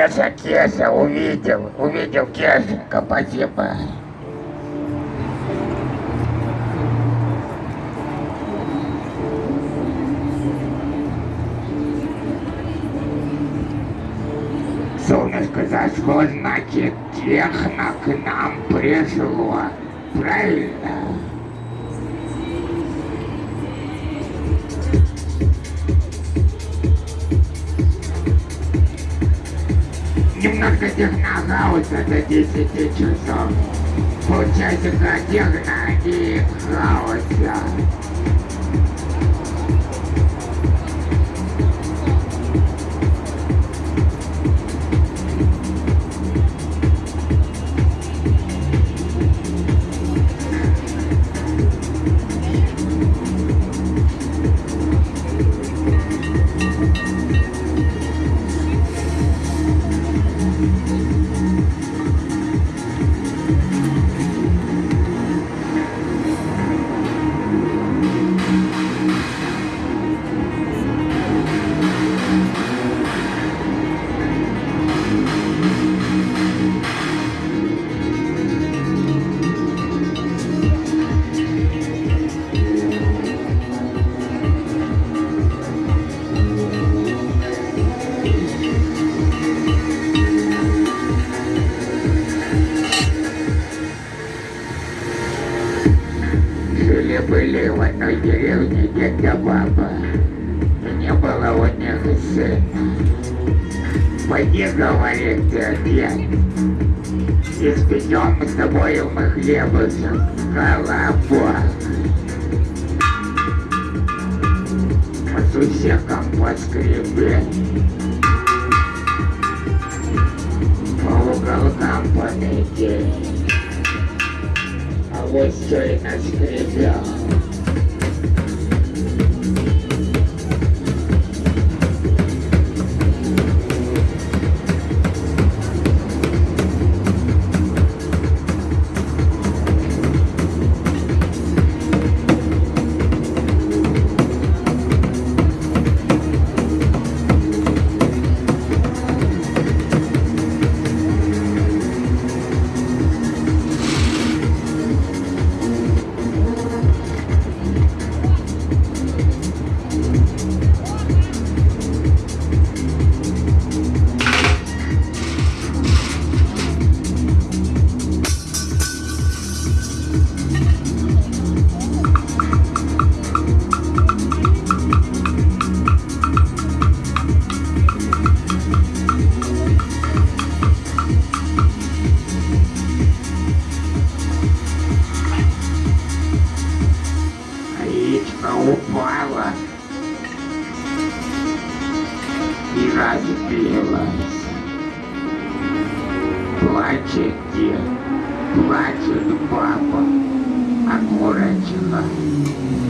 Кеша, Кеша, увидел, увидел Кешенька, спасибо. Солнышко зашло, значит, техно к нам пришло. Правильно? Немножко технохауса до 10 часов. Полчасика техно и хаоса. Жили-были в одной деревне дед да баба, и не было у них сына. Пойди, говорит дед, испечем с тобой мы хлебушек, колобок. По сусекам поскребе, по уголкам пометили. А вот что и наскребел. はい。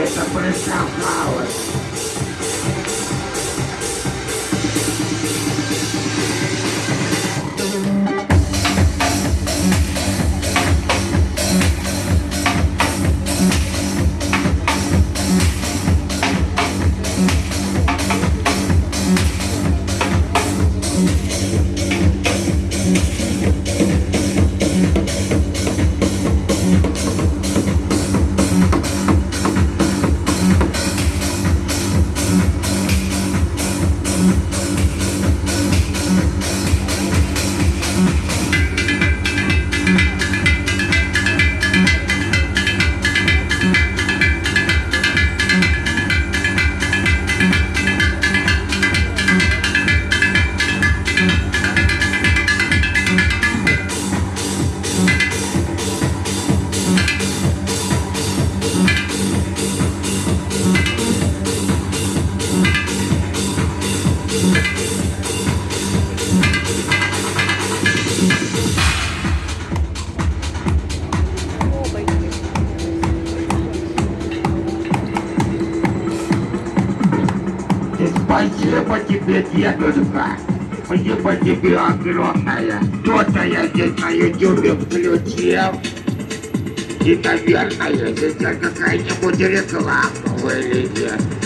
Essa foi essa palavra. Спасибо тебе, дедушка. Спасибо тебе огромное. Кто-то я здесь на ютубе включил. И, наверное, здесь какая-нибудь реклама вылезет.